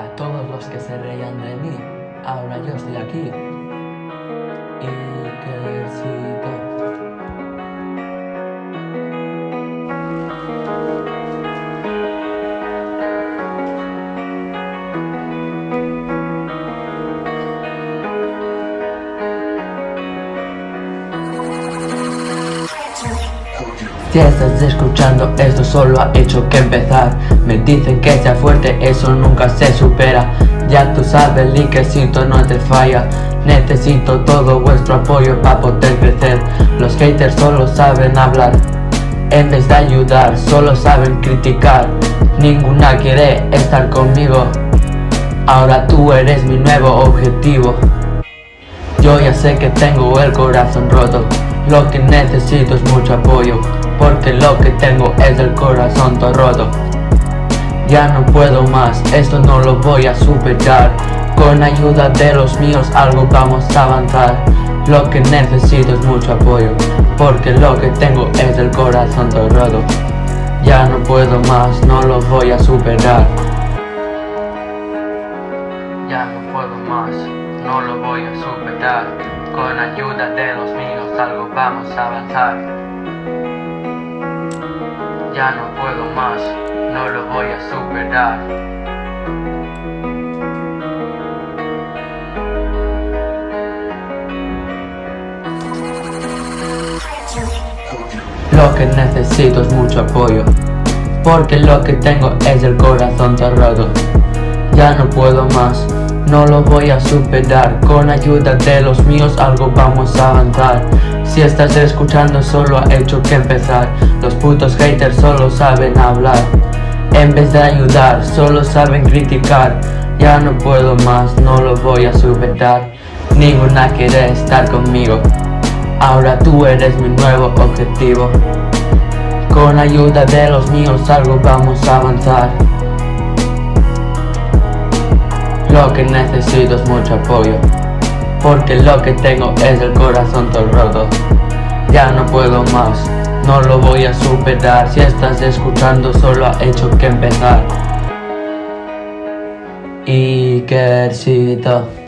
A todos los que se reían de mí, ahora yo estoy aquí. Si estás escuchando esto solo ha hecho que empezar. Me dicen que sea fuerte, eso nunca se supera. Ya tú sabes, liquecito no te falla. Necesito todo vuestro apoyo para poder crecer. Los haters solo saben hablar En vez de ayudar, solo saben criticar. Ninguna quiere estar conmigo. Ahora tú eres mi nuevo objetivo. Yo ya sé que tengo el corazón roto. Lo que necesito es mucho apoyo Porque lo que tengo es el corazón todo roto. Ya no puedo más, esto no lo voy a superar. Con ayuda de los míos algo vamos a avanzar. Lo que necesito es mucho apoyo Porque lo que tengo es el corazón todo roto. Ya no puedo más, no lo voy a superar. Ya no puedo más, no lo voy a superar. Con ayuda de los míos algo vamos a avanzar. Ya no puedo más, no lo voy a superar. Lo que necesito es mucho apoyo, porque lo que tengo es el corazón cerrado. Ya no puedo más, no lo voy a superar. Con ayuda de los míos algo vamos a avanzar. Si estás escuchando solo ha hecho que empezar. Los putos haters solo saben hablar. En vez de ayudar solo saben criticar. Ya no puedo más, no lo voy a superar. Ninguna quiere estar conmigo. Ahora tú eres mi nuevo objetivo. Con ayuda de los míos algo vamos a avanzar Lo que necesito es mucho apoyo Porque lo que tengo es el corazón todo roto. Ya no puedo más, no lo voy a superar. Si estás escuchando solo ha hecho que empezar. Ikercito